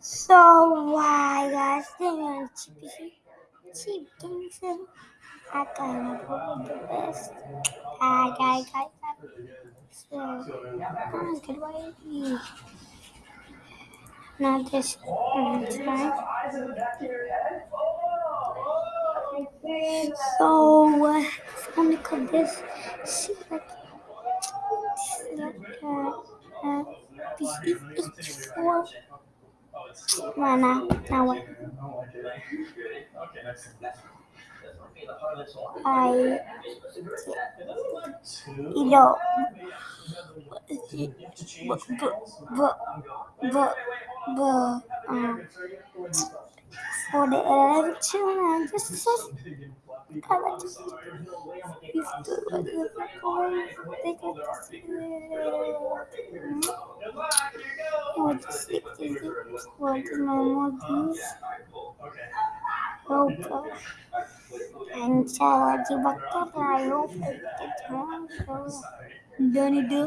So why guys doing cheap things I got probably the best. I got got so I'm good way not this time. So I'm gonna cut this see like like uh, uh this is Well, now, now what? I, you know, but, but, but, but, um, for the election, I just said, I like to used to like the record, they got to see it. What the six is it? What the normal these? Oh gosh. And so, di bakter tayo, pagkakita mo, do.